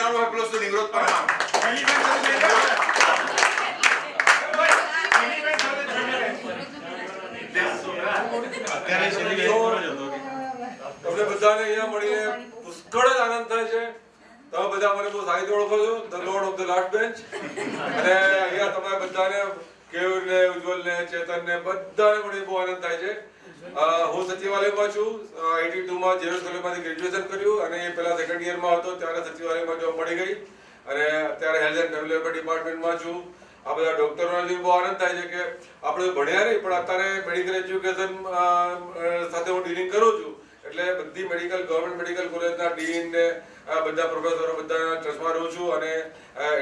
દીકરાનો los સાથે છેલ્લી બેન. તમને બધાને અહીંયા મળીને આનંદ થાય છે. તમે બધા મને બહુ સાહિત્ય ઓળખો છો. ધ બેન્ચ અને અહીંયા તમે બધાને કેયુર ને ઉજ્જવલ ને ચેતન ને બધાને મળીને બહુ આનંદ થાય છે. હું સચિવાલયમાં છું. એટી ટુમાં જેરોસ કોલેજમાંથી ગ્રેજ્યુએશન કર્યું અને એ પહેલા સેકન્ડ યરમાં હતો. ત્યારે સચિવાલયમાં જોબ મળી ગઈ. અને અત્યારે હેલ્થ એન્ડ વેલફેર ડિપાર્ટમેન્ટમાં છું. આ બધા ડોક્ટરોને બહુ આનંદ થાય છે કે આપણે ભણ્યા નહીં, પણ અત્યારે મેડિકલ એજ્યુકેશન સાથે હું ડીલિંગ કરું છું. એટલે બધી મેડિકલ ગવર્મેન્ટ મેડિકલ કોલેજના ડીન ને બધા પ્રોફેસરો બધા ચશ્મા રહું છું અને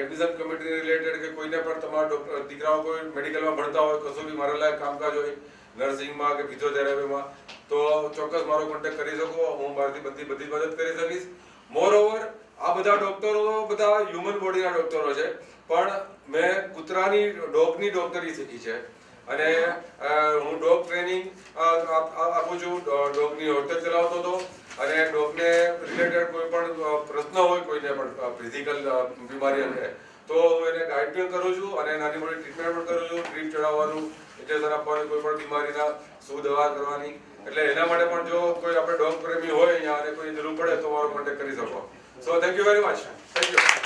એડમિશન કમિટી રિલેટેડ કે કોઈને પણ તમારા દીકરાઓ કોઈ મેડિકલમાં ભણતા હોય, કશું બી મારા લાયક કામકાજ હોય નર્સિંગમાં કે ફિઝિયોથેરાપીમાં તો ચોક્કસ મારો કોન્ટેક્ટ કરી શકો. હું મારાથી બધી બધી મદદ કરી શકીશ. મોર ઓવર આ બધા ડોક્ટરો બધા હ્યુમન બોડીના ડોક્ટરો છે. પણ મેં કૂતરાની ડોગની ડોક્ટરી શીખી છે. અને હું ડોગ ટ્રેનિંગ આપું છું. ડોગની હોટેલ ચલાવતો હતો. અને ડોગને રિલેટેડ કોઈ પણ પ્રશ્ન હોય કોઈને પણ ફિઝિકલ બીમારી અંગે, તો હું એને ગાઈડ પણ કરું છું અને નાની મોટી ટ્રીટમેન્ટ પણ કરું છું. ટ્રીટ ચડાવવાનું ઇન્જેક્શન આપવાની કોઈ પણ બીમારીના શું દવા કરવાની? એટલે એના માટે પણ જો કોઈ આપણે ડોગ પ્રેમી હોય અહીંયા અને કોઈ જરૂર પડે તો મારો કોન્ટેક્ટ કરી શકો. So thank you very much thank you